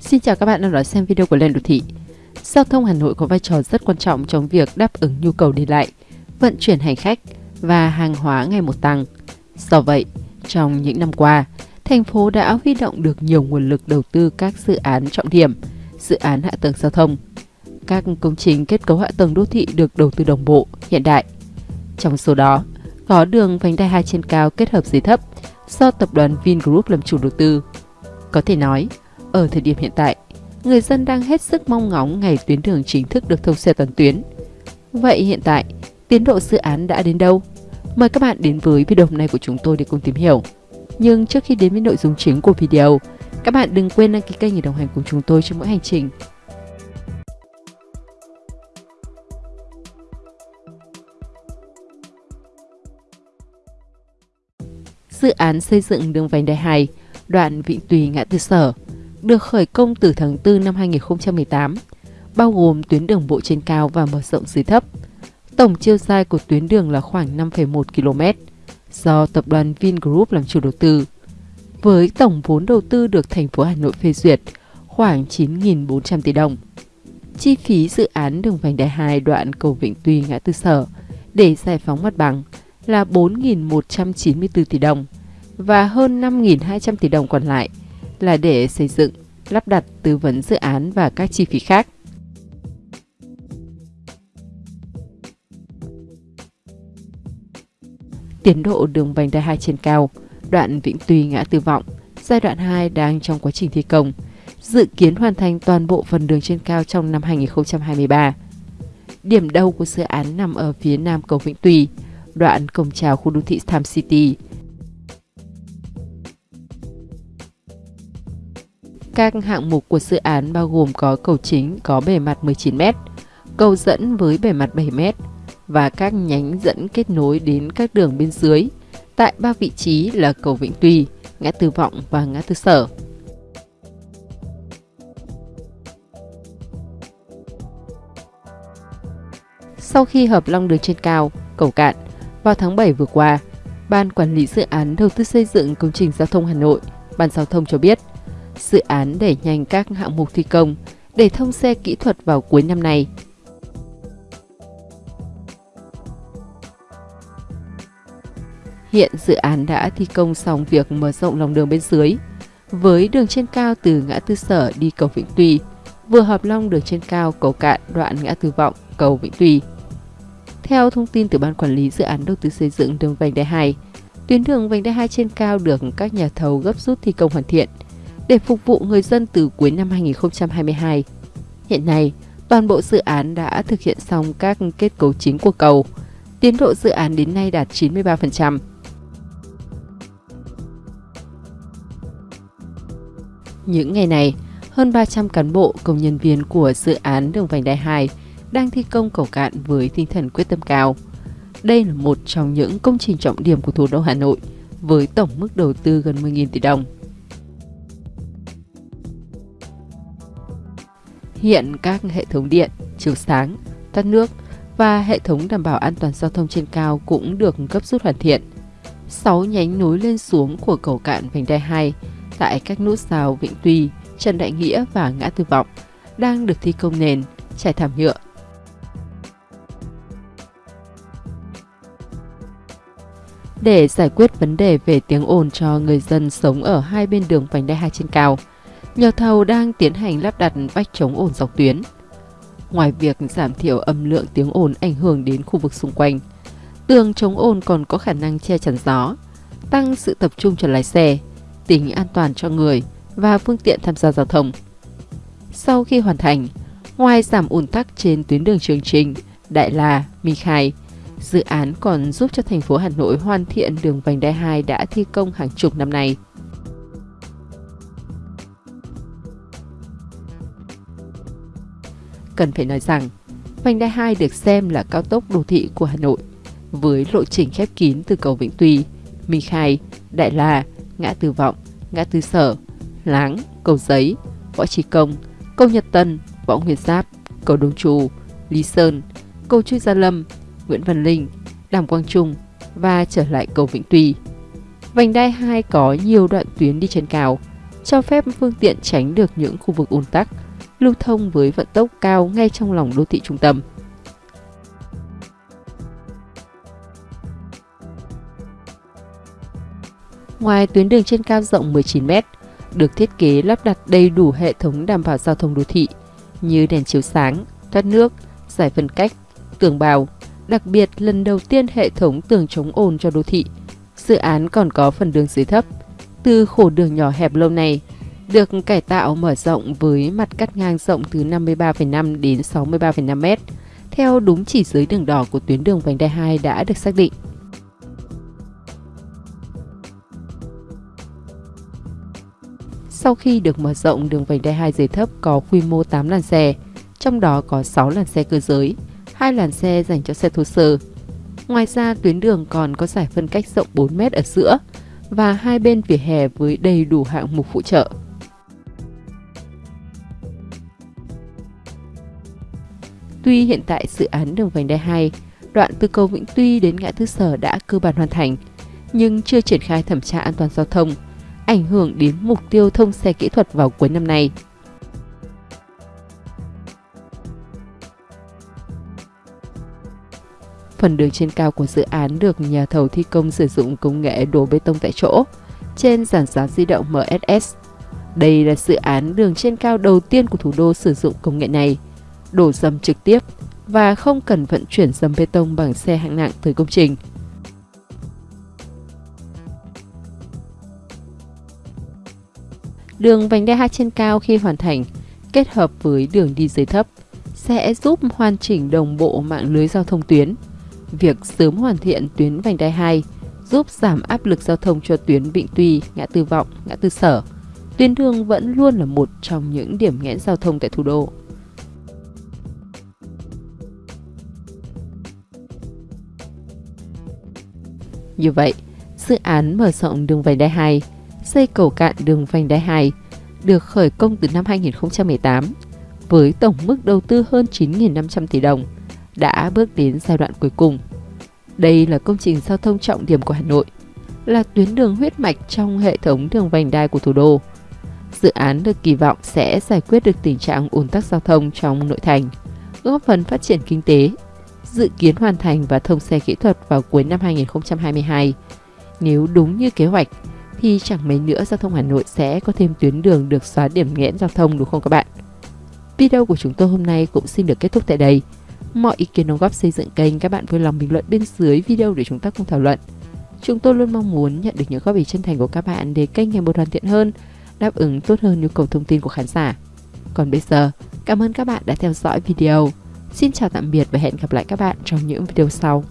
Xin chào các bạn đang đón xem video của Lên Đô Thị. Giao thông Hà Nội có vai trò rất quan trọng trong việc đáp ứng nhu cầu đi lại, vận chuyển hành khách và hàng hóa ngày một tăng. Do vậy, trong những năm qua, thành phố đã huy động được nhiều nguồn lực đầu tư các dự án trọng điểm, dự án hạ tầng giao thông. Các công trình kết cấu hạ tầng đô thị được đầu tư đồng bộ, hiện đại. Trong số đó, có đường vành đai 2 trên cao kết hợp dưới thấp do tập đoàn Vingroup làm chủ đầu tư. Có thể nói, ở thời điểm hiện tại, người dân đang hết sức mong ngóng ngày tuyến đường chính thức được thông xe toàn tuyến. Vậy hiện tại, tiến độ dự án đã đến đâu? Mời các bạn đến với video hôm nay của chúng tôi để cùng tìm hiểu. Nhưng trước khi đến với nội dung chính của video, các bạn đừng quên đăng ký kênh để đồng hành cùng chúng tôi trong mỗi hành trình. Dự án xây dựng đường vành đai 2, đoạn Vịnh Tùy ngã tư Sở, được khởi công từ tháng 4 năm 2018, bao gồm tuyến đường bộ trên cao và mở rộng dưới thấp. Tổng chiều dài của tuyến đường là khoảng 5,1 km, do tập đoàn Vingroup làm chủ đầu tư. Với tổng vốn đầu tư được thành phố Hà Nội phê duyệt khoảng 9.400 tỷ đồng. Chi phí dự án đường vành đai 2 đoạn cầu Vịnh Tuy ngã tư Sở để giải phóng mặt bằng là 4.194 tỷ đồng và hơn 5.200 tỷ đồng còn lại là để xây dựng, lắp đặt tư vấn dự án và các chi phí khác. Tiến độ đường vành đai 2 trên cao, đoạn Vĩnh Tuy ngã tư vọng, giai đoạn 2 đang trong quá trình thi công, dự kiến hoàn thành toàn bộ phần đường trên cao trong năm 2023. Điểm đầu của dự án nằm ở phía nam cầu Vĩnh Tuy, đoạn cổng chào khu đô thị Tham City, Các hạng mục của dự án bao gồm có cầu chính có bề mặt 19m, cầu dẫn với bề mặt 7m và các nhánh dẫn kết nối đến các đường bên dưới tại ba vị trí là cầu Vĩnh Tuy, ngã tư Vọng và ngã tư Sở. Sau khi hợp long đường trên cao, cầu cạn, vào tháng 7 vừa qua, Ban Quản lý Dự án Đầu tư xây dựng công trình giao thông Hà Nội, Ban Giao thông cho biết, dự án đẩy nhanh các hạng mục thi công để thông xe kỹ thuật vào cuối năm nay. Hiện dự án đã thi công xong việc mở rộng lòng đường bên dưới, với đường trên cao từ ngã tư sở đi cầu Vĩnh Tuy, vừa hợp long đường trên cao cầu cạn đoạn ngã tư vọng cầu Vĩnh Tuy. Theo thông tin từ Ban Quản lý Dự án Đầu tư xây dựng đường vành đai 2, tuyến đường vành đai 2 trên cao được các nhà thầu gấp rút thi công hoàn thiện – để phục vụ người dân từ cuối năm 2022. Hiện nay, toàn bộ dự án đã thực hiện xong các kết cấu chính của cầu. Tiến độ dự án đến nay đạt 93%. Những ngày này, hơn 300 cán bộ công nhân viên của dự án đường vành đai 2 đang thi công cầu cạn với tinh thần quyết tâm cao. Đây là một trong những công trình trọng điểm của thủ đô Hà Nội với tổng mức đầu tư gần 10.000 tỷ đồng. Hiện các hệ thống điện, chiếu sáng, thoát nước và hệ thống đảm bảo an toàn giao thông trên cao cũng được cấp rút hoàn thiện. 6 nhánh nối lên xuống của cầu cạn vành đai 2 tại các nút giao Vĩnh Tuy, Trần Đại Nghĩa và Ngã Tư Vọng đang được thi công nền, trải thảm nhựa. Để giải quyết vấn đề về tiếng ồn cho người dân sống ở hai bên đường vành đai 2 trên cao, Nhà thầu đang tiến hành lắp đặt vách chống ồn dọc tuyến. Ngoài việc giảm thiểu âm lượng tiếng ồn ảnh hưởng đến khu vực xung quanh, tường chống ồn còn có khả năng che chắn gió, tăng sự tập trung cho lái xe, tính an toàn cho người và phương tiện tham gia giao thông. Sau khi hoàn thành, ngoài giảm ủn tắc trên tuyến đường Trường Trinh, Đại La, Minh Khai, dự án còn giúp cho thành phố Hà Nội hoàn thiện đường vành đai 2 đã thi công hàng chục năm nay. Cần phải nói rằng vành đai 2 được xem là cao tốc đô thị của Hà Nội với lộ trình khép kín từ cầu Vĩnh Tuy, Minh Khai, Đại La, ngã Tư Vọng, ngã Tư Sở, Láng, cầu Giấy, Võ Trí Công, cầu Nhật Tân, Võ Nguyên Giáp, cầu Đông Trù, Lý Sơn, cầu Chu Gia Lâm, Nguyễn Văn Linh, Đàm Quang Trung và trở lại cầu Vĩnh Tuy. Vành đai 2 có nhiều đoạn tuyến đi trên cao, cho phép phương tiện tránh được những khu vực ùn tắc, lưu thông với vận tốc cao ngay trong lòng đô thị trung tâm. Ngoài tuyến đường trên cao rộng 19m, được thiết kế lắp đặt đầy đủ hệ thống đảm bảo giao thông đô thị như đèn chiếu sáng, thoát nước, giải phân cách, tường bào. Đặc biệt, lần đầu tiên hệ thống tường chống ồn cho đô thị. Dự án còn có phần đường dưới thấp. Từ khổ đường nhỏ hẹp lâu này, được cải tạo mở rộng với mặt cắt ngang rộng từ 53,5 đến 63,5 m, theo đúng chỉ dưới đường đỏ của tuyến đường vành đai 2 đã được xác định. Sau khi được mở rộng, đường vành đai 2 dưới thấp có quy mô 8 làn xe, trong đó có 6 làn xe cơ giới, 2 làn xe dành cho xe thô sơ. Ngoài ra, tuyến đường còn có giải phân cách rộng 4 m ở giữa và hai bên vỉa hè với đầy đủ hạng mục phụ trợ. Tuy hiện tại dự án đường vành đai 2, đoạn từ cầu Vĩnh Tuy đến ngã tư sở đã cơ bản hoàn thành, nhưng chưa triển khai thẩm tra an toàn giao thông, ảnh hưởng đến mục tiêu thông xe kỹ thuật vào cuối năm nay. Phần đường trên cao của dự án được nhà thầu thi công sử dụng công nghệ đổ bê tông tại chỗ trên giàn giáo di động MSS. Đây là dự án đường trên cao đầu tiên của thủ đô sử dụng công nghệ này, đổ dầm trực tiếp và không cần vận chuyển dầm bê tông bằng xe hạng nặng tới công trình. Đường vành đai 2 trên cao khi hoàn thành, kết hợp với đường đi dưới thấp, sẽ giúp hoàn chỉnh đồng bộ mạng lưới giao thông tuyến. Việc sớm hoàn thiện tuyến vành đai 2 giúp giảm áp lực giao thông cho tuyến Vịnh Tuy, ngã tư Vọng, ngã tư Sở. Tuyến đường vẫn luôn là một trong những điểm nghẽn giao thông tại thủ đô. Như vậy, dự án mở rộng đường vành đai 2 xây cầu cạn đường vành đai 2 được khởi công từ năm 2018 với tổng mức đầu tư hơn 9.500 tỷ đồng đã bước đến giai đoạn cuối cùng. Đây là công trình giao thông trọng điểm của Hà Nội, là tuyến đường huyết mạch trong hệ thống đường vành đai của thủ đô. Dự án được kỳ vọng sẽ giải quyết được tình trạng ùn tắc giao thông trong nội thành, góp phần phát triển kinh tế, dự kiến hoàn thành và thông xe kỹ thuật vào cuối năm 2022. Nếu đúng như kế hoạch, thì chẳng mấy nữa giao thông Hà Nội sẽ có thêm tuyến đường được xóa điểm nghẽn giao thông đúng không các bạn? Video của chúng tôi hôm nay cũng xin được kết thúc tại đây. Mọi ý kiến đóng góp xây dựng kênh các bạn vui lòng bình luận bên dưới video để chúng ta cùng thảo luận. Chúng tôi luôn mong muốn nhận được những góp ý chân thành của các bạn để kênh ngày một hoàn thiện hơn, đáp ứng tốt hơn nhu cầu thông tin của khán giả. Còn bây giờ, cảm ơn các bạn đã theo dõi video. Xin chào tạm biệt và hẹn gặp lại các bạn trong những video sau.